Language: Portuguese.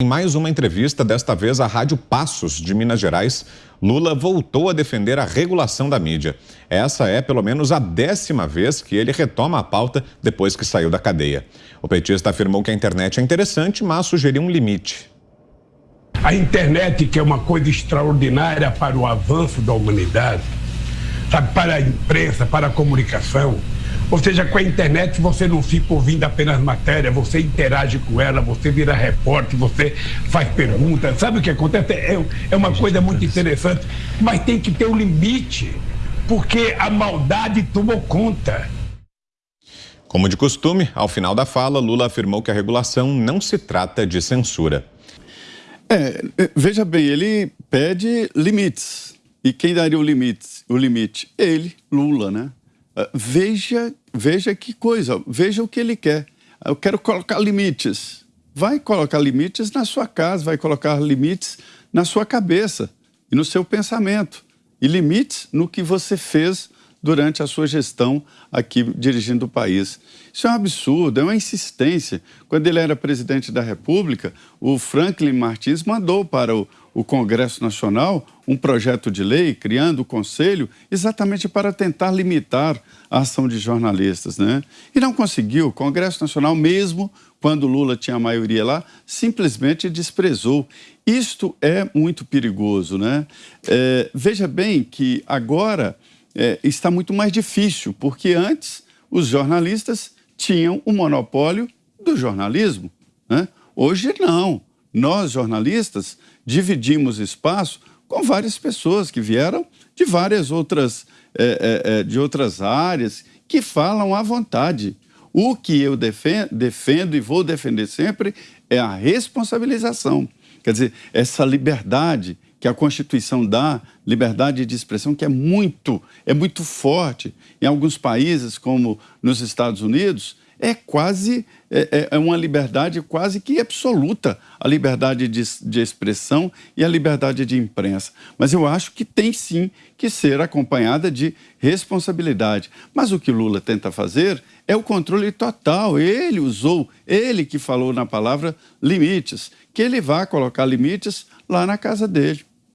Em mais uma entrevista, desta vez à Rádio Passos de Minas Gerais, Lula voltou a defender a regulação da mídia. Essa é pelo menos a décima vez que ele retoma a pauta depois que saiu da cadeia. O petista afirmou que a internet é interessante, mas sugeriu um limite. A internet, que é uma coisa extraordinária para o avanço da humanidade, sabe, para a imprensa, para a comunicação, ou seja, com a internet você não fica ouvindo apenas matéria, você interage com ela, você vira repórter, você faz perguntas. Sabe o que acontece? É, é uma coisa muito interessante, mas tem que ter um limite, porque a maldade tomou conta. Como de costume, ao final da fala, Lula afirmou que a regulação não se trata de censura. É, é veja bem, ele pede limites. E quem daria o limite? O limite? Ele, Lula, né? Ah, veja, veja que coisa, veja o que ele quer. Eu quero colocar limites. Vai colocar limites na sua casa, vai colocar limites na sua cabeça e no seu pensamento. E limites no que você fez durante a sua gestão aqui dirigindo o país. Isso é um absurdo, é uma insistência. Quando ele era presidente da República, o Franklin Martins mandou para o, o Congresso Nacional um projeto de lei criando o Conselho exatamente para tentar limitar a ação de jornalistas, né? E não conseguiu. O Congresso Nacional, mesmo quando Lula tinha a maioria lá, simplesmente desprezou. Isto é muito perigoso, né? É, veja bem que agora é, está muito mais difícil, porque antes os jornalistas tinham o monopólio do jornalismo, né? Hoje não. Nós, jornalistas, dividimos espaço com várias pessoas que vieram de várias outras, é, é, de outras áreas, que falam à vontade. O que eu defendo, defendo e vou defender sempre é a responsabilização. Quer dizer, essa liberdade que a Constituição dá, liberdade de expressão, que é muito, é muito forte. Em alguns países, como nos Estados Unidos, é quase é, é, é uma liberdade quase que absoluta, a liberdade de, de expressão e a liberdade de imprensa. Mas eu acho que tem sim que ser acompanhada de responsabilidade. Mas o que Lula tenta fazer é o controle total. Ele usou, ele que falou na palavra limites, que ele vai colocar limites lá na casa dele.